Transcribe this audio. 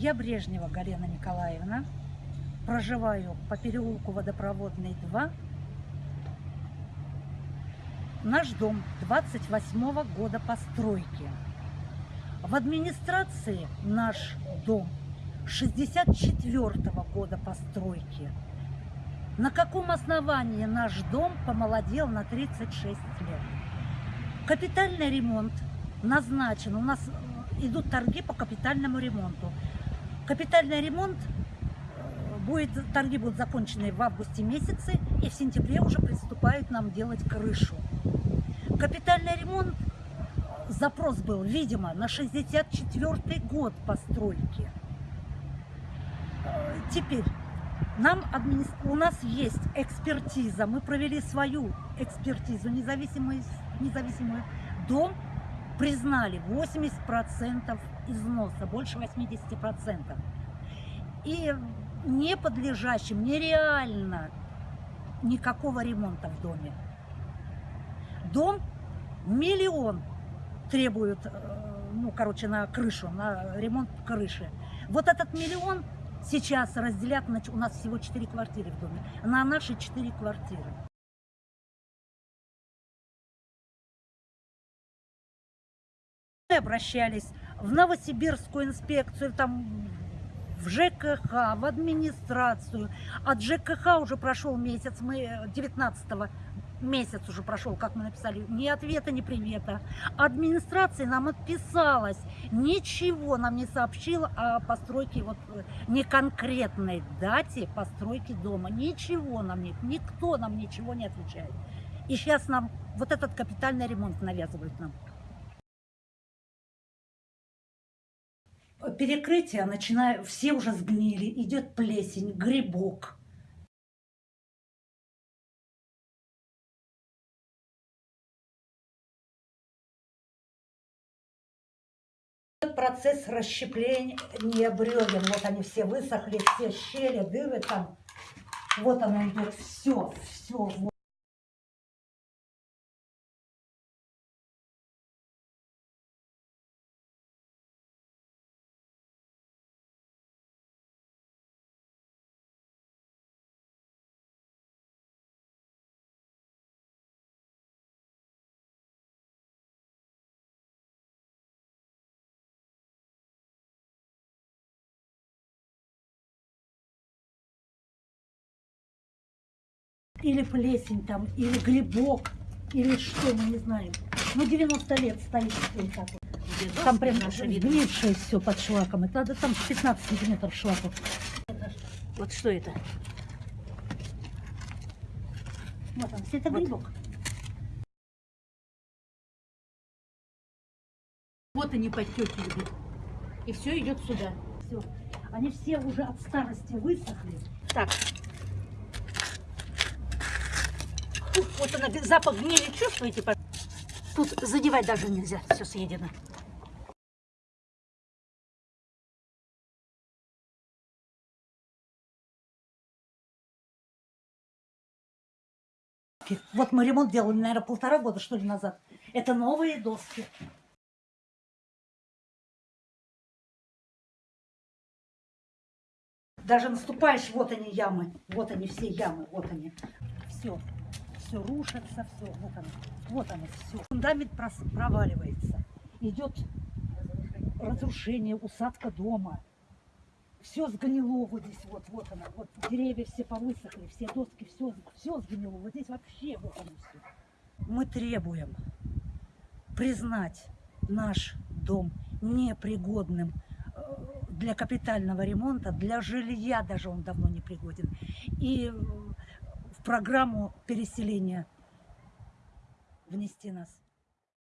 Я Брежнева Галина Николаевна. Проживаю по переулку Водопроводный 2. Наш дом 28 года постройки. В администрации наш дом 64 года постройки. На каком основании наш дом помолодел на 36 лет? Капитальный ремонт назначен. У нас идут торги по капитальному ремонту. Капитальный ремонт э, будет, торги будут закончены в августе месяце, и в сентябре уже приступают нам делать крышу. Капитальный ремонт, запрос был, видимо, на 64 год постройки. Э, Теперь, нам у нас есть экспертиза, мы провели свою экспертизу независимую, независимую. Дом признали 80% износа, больше 80%. И не подлежащим, нереально никакого ремонта в доме. Дом миллион требует, э, ну, короче, на крышу, на ремонт крыши. Вот этот миллион сейчас разделят, у нас всего 4 квартиры в доме, на наши 4 квартиры. Обращались в Новосибирскую инспекцию, там в ЖКХ, в администрацию. От ЖКХ уже прошел месяц, мы 19 месяц уже прошел, как мы написали, ни ответа, ни привета. Администрация нам отписалась, ничего нам не сообщила о постройке, вот э, не конкретной дате постройки дома. Ничего нам нет, никто нам ничего не отвечает. И сейчас нам вот этот капитальный ремонт навязывают нам. Перекрытие, начиная, все уже сгнили, идет плесень, грибок. Процесс расщепления бревен, вот они все высохли, все щели, дыры там. Вот оно идет, все, все. Или плесень там, или грибок, или что, мы не знаем. Ну, 90 лет стоит вот так вот. Где Там прям сгнившее все под шлаком. Это надо там 15 сантиметров шлака. Вот что это? Вот он, это Вот. грибок. Вот они подтеки идут. И все идет сюда. Все. Они все уже от старости высохли. Так. Вот она, запах гнили, чувствуете? Тут задевать даже нельзя, все съедено. Вот мы ремонт делали, наверное, полтора года, что ли, назад. Это новые доски. Даже наступаешь, вот они ямы, вот они все ямы, вот они. Все, все рушится, все, вот оно, вот оно, все. Фундамент проваливается, идет разрушение, усадка дома. Все сгнило вот здесь, вот, вот оно, вот деревья все повысохли, все доски, все, все сгнило. Вот здесь вообще вот оно все. Мы требуем признать наш дом непригодным э, для капитального ремонта, для жилья даже он давно не пригоден. И э, программу переселения внести нас.